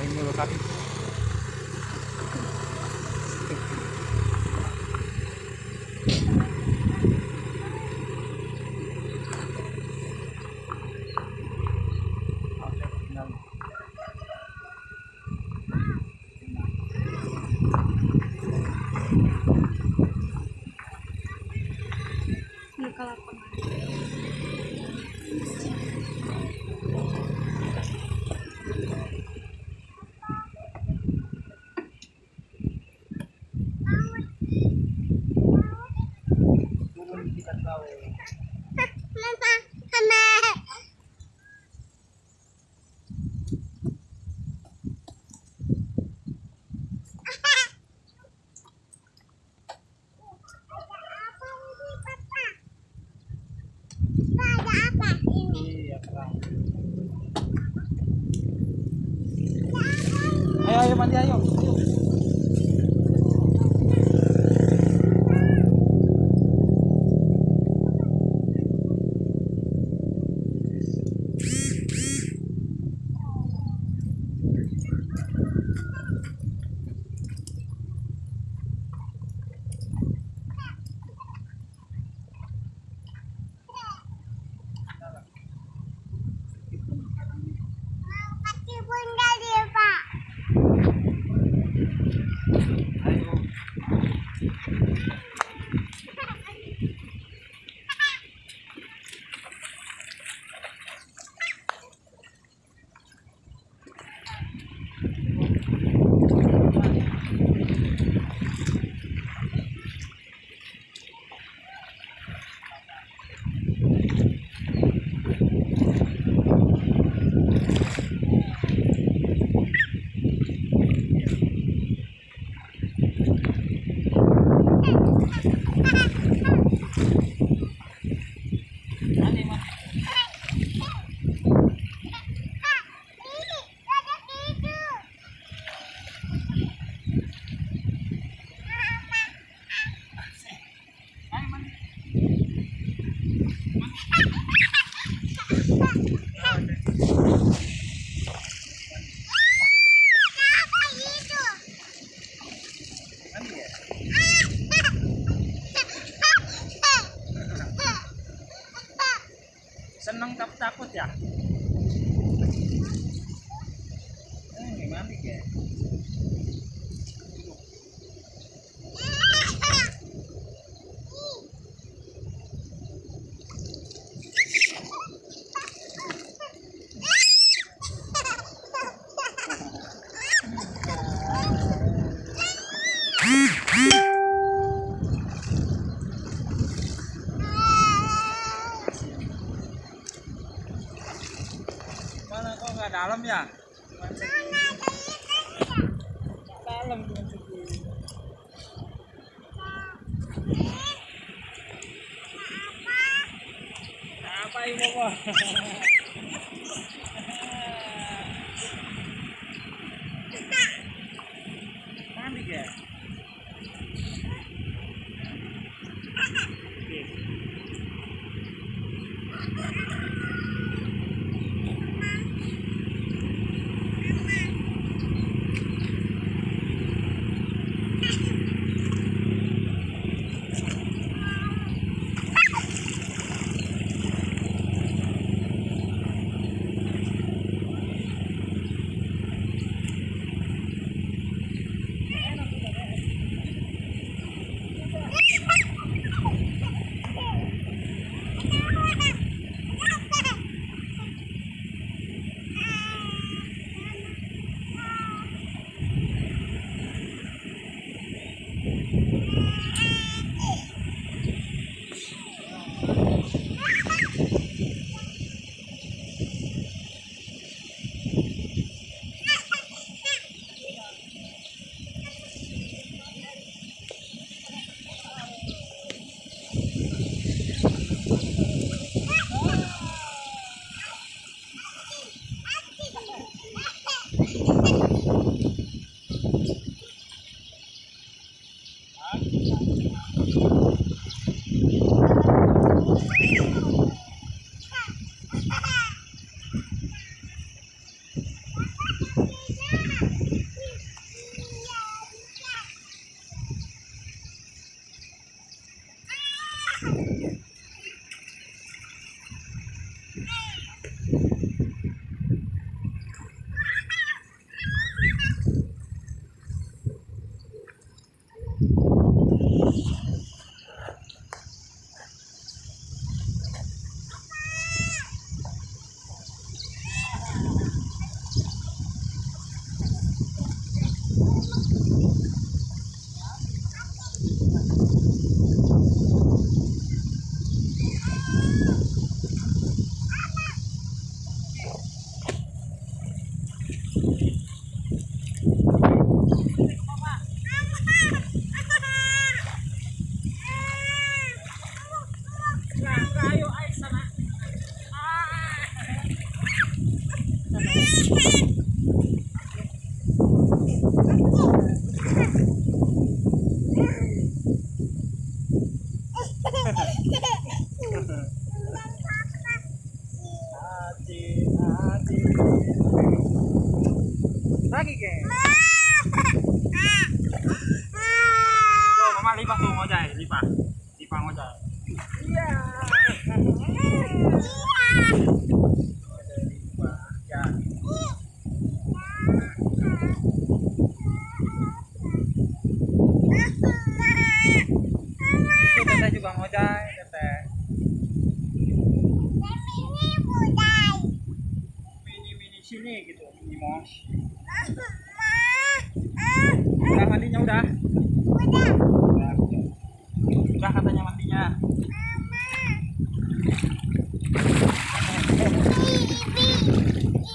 Ini lo kaki. Kalau. Ayaw, ayaw, mandi ayaw. yeah. Dalam ya? Dalam. Apa ini? teteh juga teteh. Mini mini sini gitu, mini. Udah mandinya udah. Udah. Udah katanya mandinya.